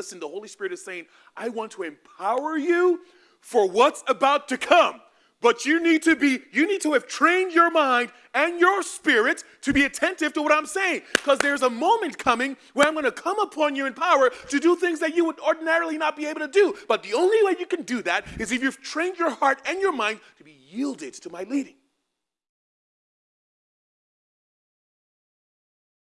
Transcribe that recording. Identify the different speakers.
Speaker 1: listen, the Holy Spirit is saying, I want to empower you for what's about to come. But you need to be, you need to have trained your mind and your spirit to be attentive to what I'm saying. Because there's a moment coming where I'm going to come upon you in power to do things that you would ordinarily not be able to do. But the only way you can do that is if you've trained your heart and your mind to be yielded to my leading.